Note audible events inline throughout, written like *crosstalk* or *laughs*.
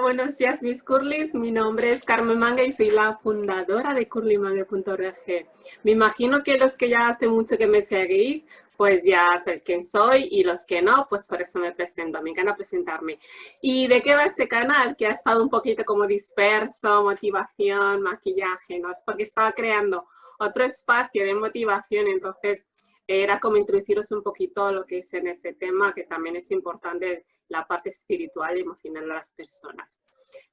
Buenos días mis curlis. Mi nombre es Carmen Manga y soy la fundadora de curlymangue.org. Me imagino que los que ya hace mucho que me seguís, pues ya sabéis quién soy y los que no, pues por eso me presento. Me encanta presentarme. ¿Y de qué va este canal? Que ha estado un poquito como disperso, motivación, maquillaje, ¿no? Es porque estaba creando otro espacio de motivación, entonces era como introduciros un poquito lo que es en este tema, que también es importante la parte espiritual y emocional de las personas.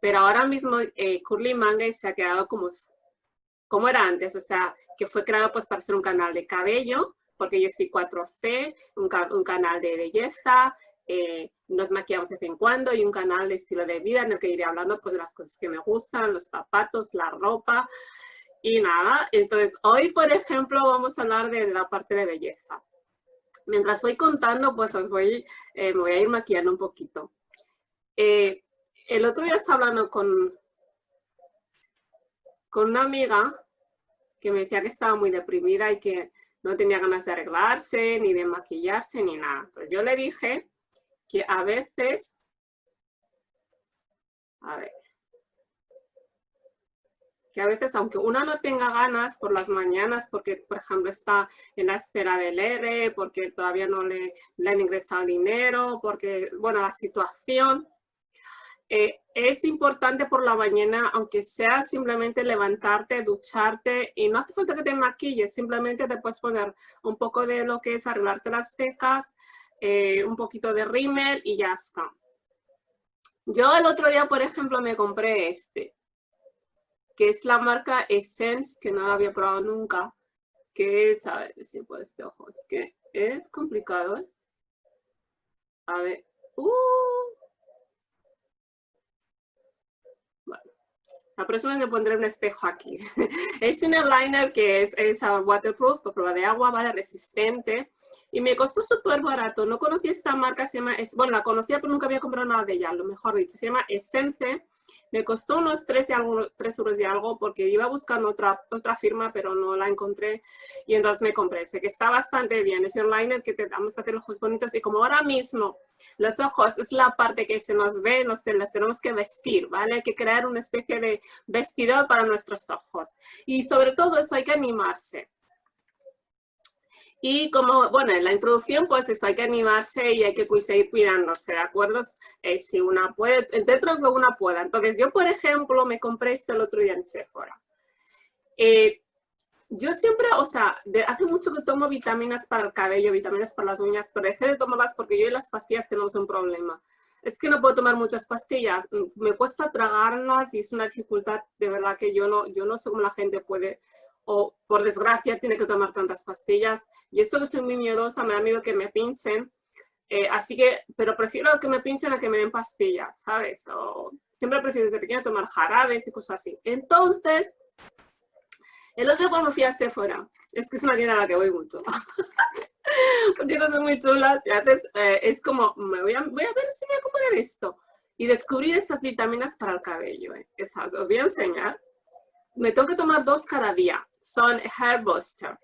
Pero ahora mismo eh, Curly Manga se ha quedado como, como era antes, o sea, que fue creado pues para ser un canal de cabello, porque yo soy 4C, un, canal de belleza, eh, nos maquillamos de vez en cuando y un canal de estilo de vida en el que iré hablando pues de las cosas que me gustan, los zapatos, la ropa, y nada, entonces hoy, por ejemplo, vamos a hablar de la parte de belleza. Mientras voy contando, pues os voy, eh, me voy a ir maquillando un poquito. Eh, el otro día estaba hablando con, con una amiga que me decía que estaba muy deprimida y que no tenía ganas de arreglarse, ni de maquillarse, ni nada. Entonces yo le dije que a veces, a ver, que a veces, aunque uno no tenga ganas por las mañanas, porque, por ejemplo, está en la espera del ERE, porque todavía no le, han ingresado dinero, porque, bueno, la situación, eh, es importante por la mañana, aunque sea simplemente levantarte, ducharte, y no hace falta que te maquilles, simplemente te puedes poner un poco de lo que es arreglarte las cejas, eh, un poquito de rímel y ya está. Yo el otro día, por ejemplo, me compré este que es la marca Essence, que no la había probado nunca, que es, a ver si puedo este ojo, es que es complicado, ¿eh? A ver, uh. La próxima me pondré un espejo aquí. *laughs* es un eyeliner que es, es waterproof, por prueba de agua, vale, resistente. Y me costó súper barato. No conocía esta marca, se llama, es, bueno, la conocía pero nunca había comprado nada de ella, lo mejor dicho. Se llama Essence me costó unos 3, y algo, 3 euros y algo porque iba buscando otra, otra firma, pero no la encontré y entonces me compré ese, que está bastante bien. Es un liner que te damos a hacer ojos bonitos y como ahora mismo los ojos es la parte que se nos ve, nos tenemos que vestir, ¿vale? Hay que crear una especie de vestidor para nuestros ojos. Y sobre todo eso hay que animarse. Y como, bueno, en la introducción, pues eso, hay que animarse y hay que seguir cuidándose, ¿de acuerdo? Eh, si una puede, dentro de que una pueda. Entonces, yo, por ejemplo, me compré esto el otro día en Sephora. Eh, yo siempre, o sea, hace mucho que tomo vitaminas para el cabello, vitaminas para las uñas, pero dejé de tomarlas porque yo y las pastillas tenemos un problema. Es que no puedo tomar muchas pastillas, me cuesta tragarlas y es una dificultad de verdad que yo no, yo no sé cómo la gente puede o por desgracia tiene que tomar tantas pastillas. Y eso que soy muy miedosa, me da miedo que me pinchen. Eh, así que, pero prefiero que me pinchen a que me den pastillas, ¿sabes? O, siempre prefiero desde pequeña tomar jarabes y cosas así. Entonces, el otro cuando fui a Sephora, es que es una tienda la que voy mucho, *laughs* porque no son muy chulas y a veces eh, es como, me voy a, voy a ver si voy a comprar esto. Y descubrí estas vitaminas para el cabello, ¿eh? Esas, os voy a enseñar me tengo que tomar dos cada día. Son Hair Booster.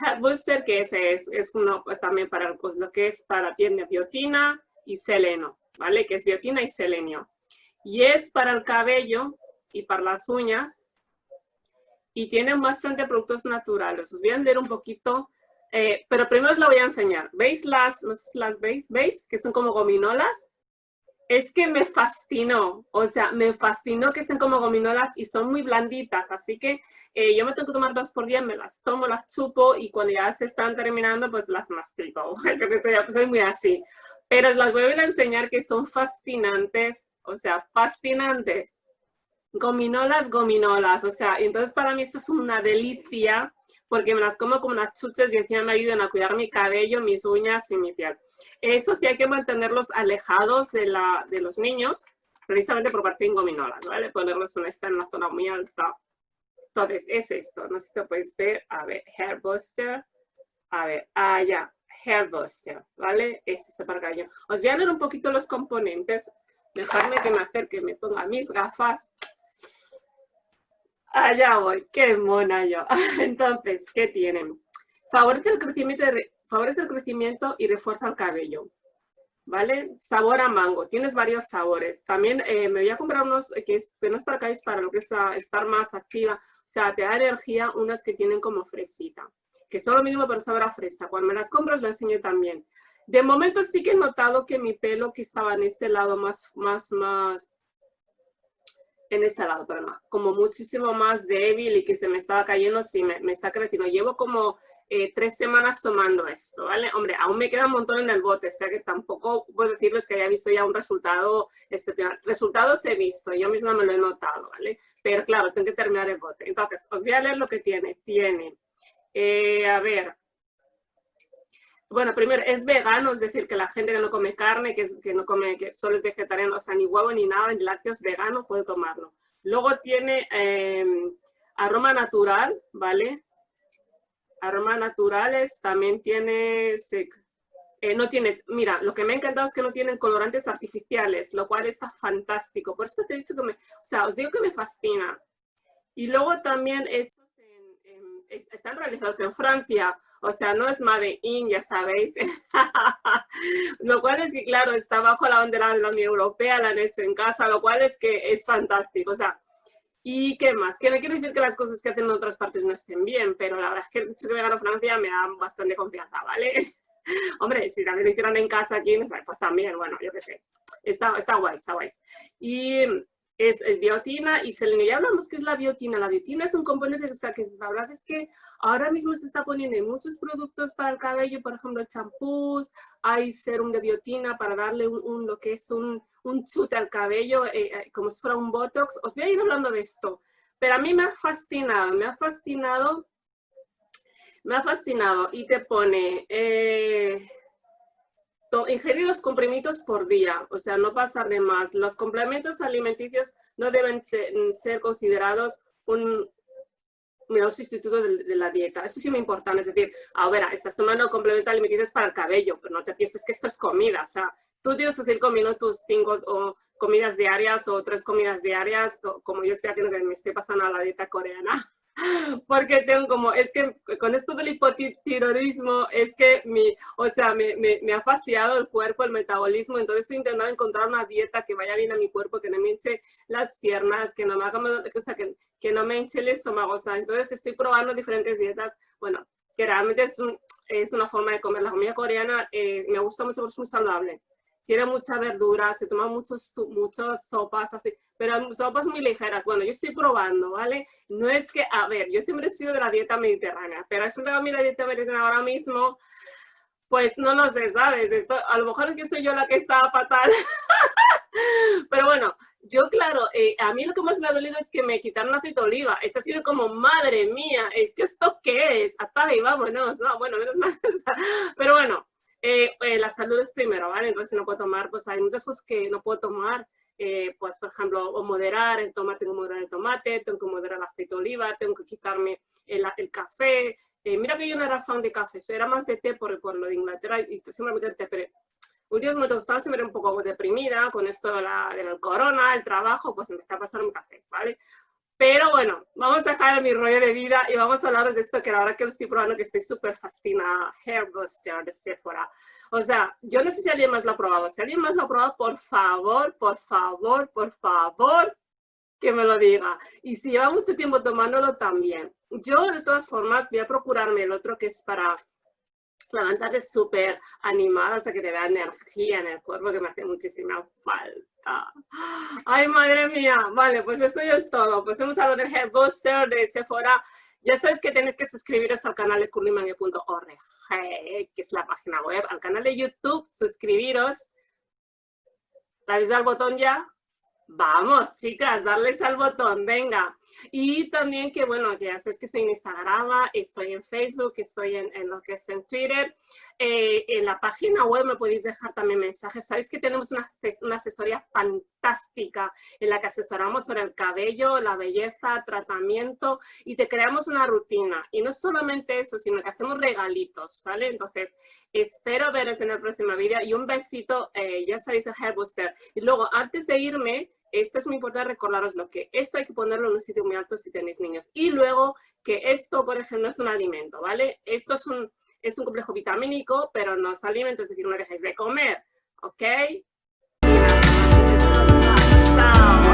Hair Booster, que es, es, uno también para lo que es para tiene biotina y seleno, ¿vale? Que es biotina y selenio. Y es para el cabello y para las uñas. Y tienen bastante productos naturales. Os voy a leer un poquito, eh, pero primero os la voy a enseñar. ¿Veis las, no sé si las veis? ¿Veis? Que son como gominolas es que me fascinó, o sea, me fascinó que sean como gominolas y son muy blanditas, así que eh, yo me tengo que tomar dos por día, me las tomo, las chupo y cuando ya se están terminando, pues las mastico. *laughs* Creo que estoy, pues, muy así. Pero las voy a enseñar que son fascinantes, o sea, fascinantes. Gominolas, gominolas, o sea, entonces para mí esto es una delicia porque me las como como unas chuches y encima me ayudan a cuidar mi cabello, mis uñas y mi piel. Eso sí hay que mantenerlos alejados de, la, de los niños, precisamente por parte de gominolas, ¿vale? Ponerlos en una zona muy alta. Entonces, es esto, no sé si te puedes ver, a ver, Hair Buster, a ver, ah, ya, Hair Buster, ¿vale? Este es para cabello. Os voy a ver un poquito los componentes, dejarme que me acerque, me ponga mis gafas Allá voy, qué mona yo. *laughs* Entonces, ¿qué tienen? Favorece el, crecimiento, favorece el crecimiento y refuerza el cabello. ¿vale? Sabor a mango, tienes varios sabores. También eh, me voy a comprar unos que, es, no es para acá, es para lo que es estar más activa. O sea, te da energía unas que tienen como fresita, que son lo mismo pero sabor a fresa. Cuando me las compro os lo enseño también. De momento sí que he notado que mi pelo que estaba en este lado más, más, más, en este lado, perdón, como muchísimo más débil y que se me estaba cayendo, sí, me, me está creciendo. Llevo como eh, tres semanas tomando esto, ¿vale? Hombre, aún me queda un montón en el bote, o sea que tampoco puedo decirles que haya visto ya un resultado excepcional. Resultados he visto, yo misma me lo he notado, ¿vale? Pero claro, tengo que terminar el bote. Entonces, os voy a leer lo que tiene. Tiene, eh, a ver, bueno, primero, es vegano, es decir, que la gente que no come carne, que, no come, que solo es vegetariano, o sea, ni huevo ni nada, ni lácteos vegano, puede tomarlo. Luego tiene em, aroma natural, ¿vale? Aroma naturales, también tiene, eh, no tiene, mira, lo que me ha encantado es que no tienen colorantes artificiales, lo cual está fantástico. Por eso te he dicho que me, o sea, os digo que me fascina. Y luego también están realizados en Francia, o sea, no es Made in, ya sabéis. *laughs* lo cual es que, claro, está bajo la bandera de la Unión Europea, la han hecho en casa, lo cual es que es fantástico. O sea, ¿y qué más? Que no quiero decir que las cosas que hacen en otras partes no estén bien, pero la verdad es que el hecho que vengan a Francia me da bastante confianza, ¿vale? *laughs* Hombre, si también lo hicieran en casa aquí, pues también, bueno, yo qué sé. Está, está guay, está guay. Y es, biotina y seleno. Ya hablamos que es la biotina. La biotina es un componente que la verdad es que ahora mismo se está poniendo en muchos productos para el cabello, por ejemplo, champús, hay serum de biotina para darle un, lo que es un, un chute al cabello, eh, eh, como si fuera un botox. Os voy a ir hablando de esto. Pero a mí me ha fascinado, me ha fascinado, me ha fascinado. Y te pone... Eh, ingerir dos comprimidos por día, o sea, no pasar de más. Los complementos alimenticios no deben ser, considerados un, mira, sustituto de, la dieta. Esto sí me importa, es decir, ahora estás tomando complementos alimenticios para el cabello, pero no te pienses que esto es comida, o sea, tú tienes que seguir comiendo tus cinco o, comidas diarias o tres comidas diarias, como yo estoy haciendo que me estoy pasando a la dieta coreana. *laughs* porque tengo como, es que con esto del hipotiroidismo, es que mi, o sea, me, me, ha fastidiado el cuerpo, el metabolismo, entonces estoy intentando encontrar una dieta que vaya bien a mi cuerpo, que no me hinche las piernas, que no me haga, o sea, que, que no me hinche el estómago, o sea, entonces estoy probando diferentes dietas, bueno, que realmente es, un, es una forma de comer. La comida coreana eh, me gusta mucho porque es muy saludable tiene mucha verdura, se toman muchos, muchas sopas así, pero sopas muy ligeras. Bueno, yo estoy probando, ¿vale? No es que, a ver, yo siempre he sido de la dieta mediterránea, pero es una la dieta mediterránea ahora mismo, pues no lo sé, ¿sabes? Esto, a lo mejor es que soy yo la que está fatal. *laughs* pero bueno, yo claro, eh, a mí lo que más me ha dolido es que me quitaron aceite de oliva. Es ha sido como, madre mía, ¿es que esto qué es? Apaga y vámonos. No, bueno, menos mal. *laughs* pero bueno, eh, eh, la salud es primero, ¿vale? Entonces no puedo tomar, pues hay muchas cosas que no puedo tomar, eh, pues por ejemplo, o moderar el tomate, tengo que moderar el tomate, tengo que moderar el aceite de oliva, tengo que quitarme el, el café. mira que yo no era fan de café, era más de té por, por lo de Inglaterra y siempre me té, pero últimamente me estaba siempre un poco deprimida con esto de la, del corona, el trabajo, pues empecé a pasar un café, ¿vale? Pero bueno, vamos a dejar mi rollo de vida y vamos a hablar de esto que ahora que lo estoy probando que estoy súper fascinada, Hair Buster de Sephora. O sea, yo no sé si alguien más lo ha probado. Si alguien más lo ha probado, por favor, por favor, por favor, que me lo diga. Y si lleva mucho tiempo tomándolo, también. Yo, de todas formas, voy a procurarme el otro que es para levantarte súper animada, o sea, que te da energía en el cuerpo, que me hace muchísima falta. Ay, madre mía. Vale, pues eso ya es todo. Pues hemos hablado del Hair Booster de Sephora. Ya sabes que tenéis que suscribiros al canal de curlymangue.org, que es la página web, al canal de YouTube, suscribiros. ¿La habéis dado al botón ya? Vamos, chicas, darles al botón, venga. Y también que, bueno, ya sabes que estoy en Instagram, estoy en Facebook, estoy en, lo que es en Twitter. Eh, en la página web me podéis dejar también mensajes. Sabéis que tenemos una, una, asesoría fantástica en la que asesoramos sobre el cabello, la belleza, tratamiento y te creamos una rutina. Y no solamente eso, sino que hacemos regalitos, ¿vale? Entonces, espero veros en el próximo vídeo y un besito, eh, ya sabéis el Hair Booster. Y luego, antes de irme, esto es muy importante recordaros lo que esto hay que ponerlo en un sitio muy alto si tenéis niños. Y luego que esto, por ejemplo, es un alimento, ¿vale? Esto es un, es un complejo vitamínico, pero no es alimento, es decir, no dejéis de comer, ¿ok? Chao.